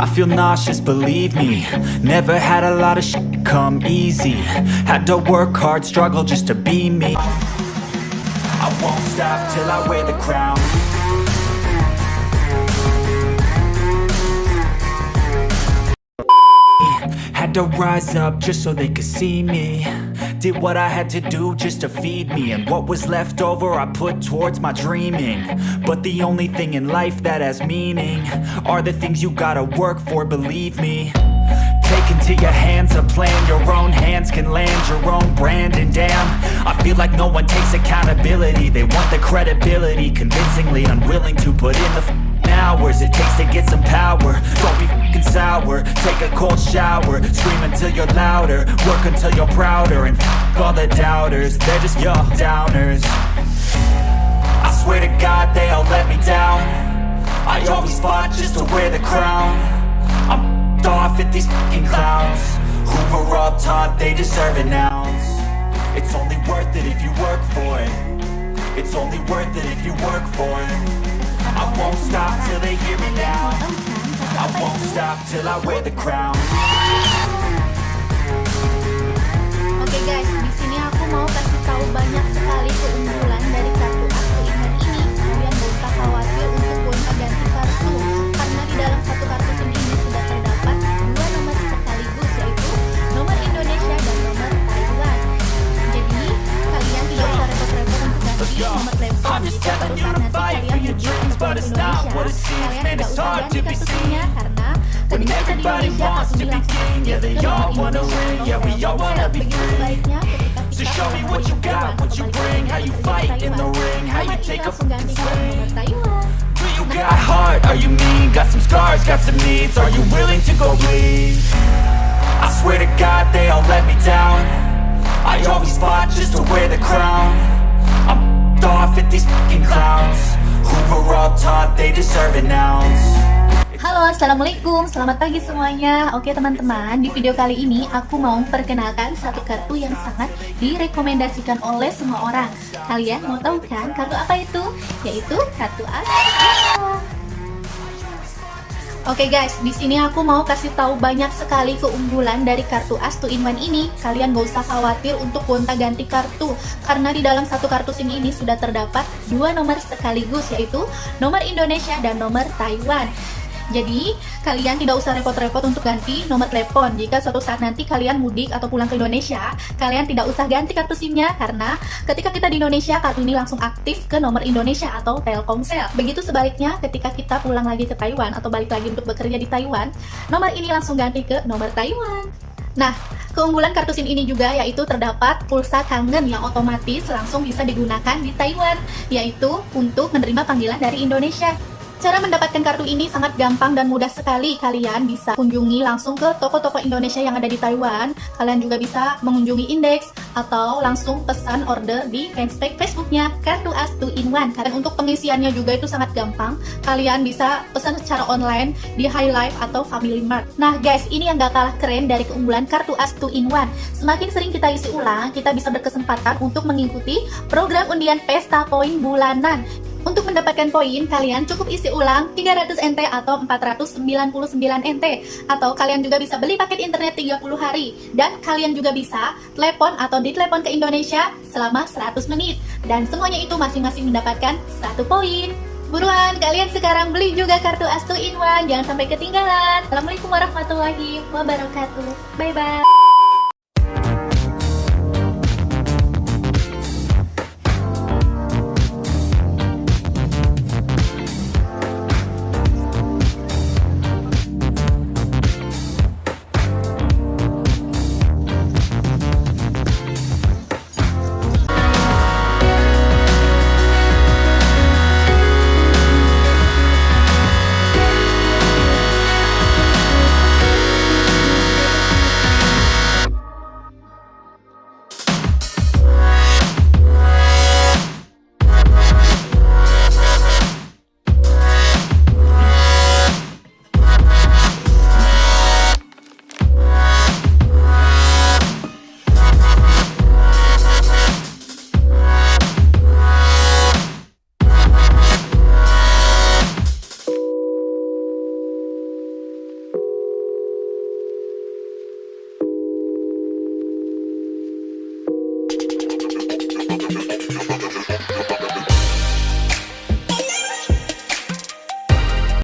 I feel nauseous, believe me. Never had a lot of shit come easy. Had to work hard, struggle just to be me. I won't stop till I wear the crown. Had to rise up just so they could see me Did what I had to do just to feed me And what was left over I put towards my dreaming. But the only thing in life that has meaning Are the things you gotta work for, believe me. Take into your hands a plan Your own hands can land your own brand And damn, I feel like no one takes accountability. They want the credibility Convincingly unwilling to put in the hours It takes to get some power. Don't be f***ing sour. Take a cold shower. Scream until you're louder. Work until you're prouder. And f*** all the doubters. They're just your downers. I swear to God they all let me down. I always fought just to wear the crown. I'm off at these f***ing clowns. Were all taught they deserve an ounce. It's only worth it if you work for it. It's only worth it if you work for it won't stop till they hear me now I won't stop till I wear the crown Oke okay guys, di sini aku mau kasih tahu banyak sekali keunggulan dari kartu aku ingat ini. Kalian gak usah khawatir untuk gonta ganti kartu, karena di dalam satu kartu SIM ini sudah terdapat dua nomor sekaligus yaitu nomor Indonesia dan nomor Taiwan. Jadi kalian tidak usah repot-repot untuk ganti nomor telepon. Suatu saat Indonesia, kalian tidak usah ganti kartu SIM-nya karena When everybody wants to be king, yeah they all wanna win, yeah we all wanna be free. So show me what you got, what you bring, how you fight in the ring, how you take a fucking swing. Do you got heart? Are you mean? Got some scars, got some needs. Are you willing to go bleed? I swear to God they all let me down. I always fought just to wear they. Halo assalamualaikum selamat pagi semuanya Oke teman-teman di video kali ini aku mau perkenalkan satu kartu yang sangat direkomendasikan oleh semua orang Kalian mau tahu kan kartu apa itu? Yaitu kartu as Oke okay guys, di sini aku mau kasih tahu banyak sekali keunggulan dari kartu As 2 in 1 ini. Kalian gak usah khawatir untuk gonta-ganti kartu, karena di dalam satu kartu SIM ini sudah terdapat dua nomor sekaligus, yaitu nomor Indonesia dan nomor Taiwan. Jadi, kalian tidak usah repot-repot untuk ganti nomor telepon. Jika suatu saat nanti kalian mudik atau pulang ke Indonesia, kalian tidak usah ganti kartu SIM-nya karena ketika kita di Indonesia, kartu ini langsung aktif ke nomor Indonesia atau Telkomsel. Begitu sebaliknya, ketika kita pulang lagi ke Taiwan atau balik lagi untuk bekerja di Taiwan, nomor ini langsung ganti ke nomor Taiwan. Nah, keunggulan kartu SIM ini juga yaitu terdapat pulsa kangen yang otomatis langsung bisa digunakan di Taiwan, yaitu untuk menerima panggilan dari Indonesia. Cara mendapatkan kartu ini sangat gampang dan mudah sekali. Kalian bisa kunjungi langsung ke toko-toko Indonesia yang ada di Taiwan. Kalian juga bisa mengunjungi indeks atau langsung pesan order di fanspage Facebooknya Kartu As 2 in 1. Karena untuk pengisiannya juga itu sangat gampang. Kalian bisa pesan secara online di High Life atau Family Mart. Nah guys, ini yang gak kalah keren dari keunggulan Kartu As 2 in 1. Semakin sering kita isi ulang, kita bisa berkesempatan untuk mengikuti program undian pesta poin bulanan. Untuk mendapatkan poin, kalian cukup isi ulang 300 NT atau 499 NT atau kalian juga bisa beli paket internet 30 hari dan kalian juga bisa telepon atau ditelepon ke Indonesia selama 100 menit dan semuanya itu masing-masing mendapatkan satu poin. Buruan, kalian sekarang beli juga kartu Astu in One, jangan sampai ketinggalan. Assalamualaikum warahmatullahi wabarakatuh. Bye